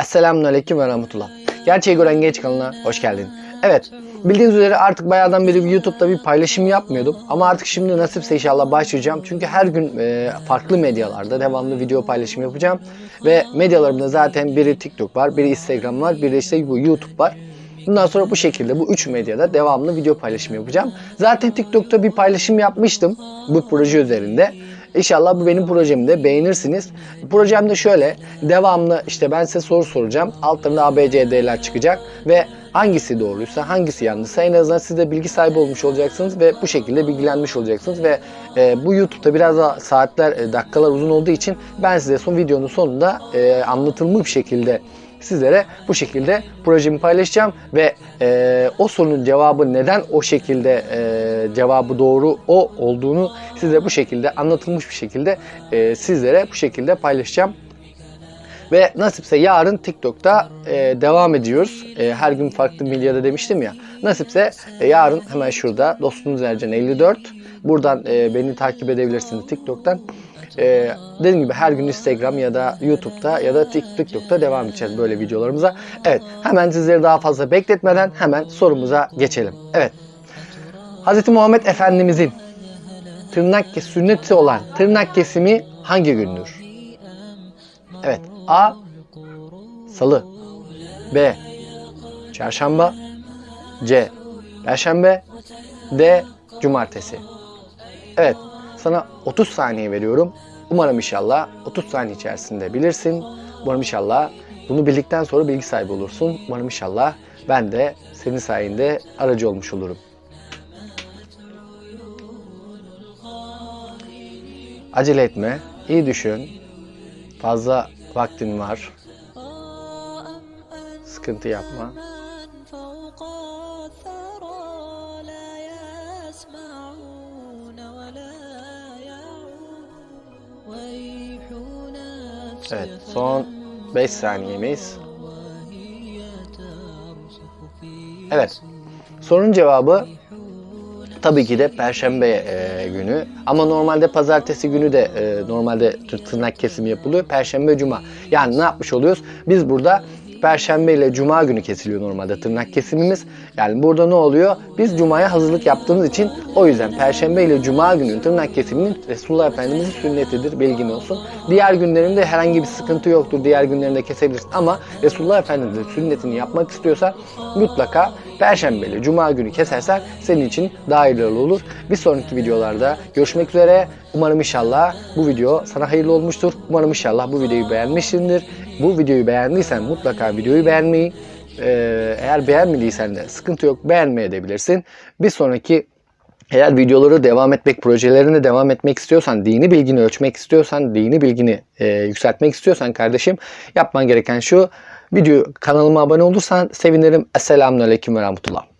Esselamun Aleyküm ve Rahmetullah. Gerçeği gören genç kanalına hoş geldin. Evet, bildiğiniz üzere artık bayağıdan beri YouTube'da bir paylaşım yapmıyordum. Ama artık şimdi nasipse inşallah başlayacağım. Çünkü her gün e, farklı medyalarda devamlı video paylaşım yapacağım. Ve medyalarımda zaten biri TikTok var, biri Instagram var, biri işte bu YouTube var. Bundan sonra bu şekilde bu üç medyada devamlı video paylaşım yapacağım. Zaten TikTok'ta bir paylaşım yapmıştım bu proje üzerinde. İnşallah bu benim projemde beğenirsiniz. Projem de şöyle. Devamlı işte ben size soru soracağım. Altlarında ABCD'ler çıkacak ve hangisi doğruysa hangisi yanlışsa en azından siz de bilgi sahibi olmuş olacaksınız ve bu şekilde bilgilenmiş olacaksınız ve e, bu YouTube'da biraz daha saatler, e, dakikalar uzun olduğu için ben size son videonun sonunda e, anlatılmış bir şekilde sizlere bu şekilde projemi paylaşacağım ve e, o sorunun cevabı neden o şekilde e, cevabı doğru o olduğunu size bu şekilde anlatılmış bir şekilde e, sizlere bu şekilde paylaşacağım. Ve nasipse yarın TikTok'ta e, devam ediyoruz. E, her gün farklı milyada demiştim ya. Nasipse e, yarın hemen şurada dostunuz Ercan 54. Buradan e, beni takip edebilirsiniz TikTok'tan. E, dediğim gibi her gün Instagram ya da YouTube'da ya da Tik- TikTok'ta devam edeceğiz böyle videolarımıza. Evet hemen sizleri daha fazla bekletmeden hemen sorumuza geçelim. Evet. Hz. Muhammed Efendimizin tırnak sünneti olan tırnak kesimi hangi gündür? Evet. A. Salı. B. Çarşamba. C. Perşembe. D. Cumartesi. Evet. Sana 30 saniye veriyorum. Umarım inşallah 30 saniye içerisinde bilirsin. Umarım inşallah bunu bildikten sonra bilgi sahibi olursun. Umarım inşallah ben de senin sayende aracı olmuş olurum. Acele etme. iyi düşün. Fazla vaktin var. Sıkıntı yapma. Evet, son 5 saniyemiz. Evet. Sorunun cevabı tabii ki de perşembe e, günü. Ama normalde pazartesi günü de e, normalde tır- tırnak kesimi yapılıyor. Perşembe, cuma. Yani ne yapmış oluyoruz? Biz burada Perşembe ile Cuma günü kesiliyor normalde tırnak kesimimiz. Yani burada ne oluyor? Biz Cuma'ya hazırlık yaptığımız için o yüzden Perşembe ile Cuma günü tırnak kesiminin Resulullah Efendimizin sünnetidir bilgin olsun. Diğer günlerinde herhangi bir sıkıntı yoktur. Diğer günlerinde kesebilirsin ama Resulullah Efendimizin sünnetini yapmak istiyorsan mutlaka Perşembe ile Cuma günü kesersen senin için daha iyi olur. Bir sonraki videolarda görüşmek üzere. Umarım inşallah bu video sana hayırlı olmuştur. Umarım inşallah bu videoyu beğenmişsindir. Bu videoyu beğendiysen mutlaka videoyu beğenmeyi, eğer beğenmediysen de sıkıntı yok beğenmeyebilirsin. Bir sonraki eğer videoları devam etmek, projelerine devam etmek istiyorsan, dini bilgini ölçmek istiyorsan, dini bilgini e, yükseltmek istiyorsan kardeşim yapman gereken şu. Video kanalıma abone olursan sevinirim. Esselamun Aleyküm ve Rahmetullah.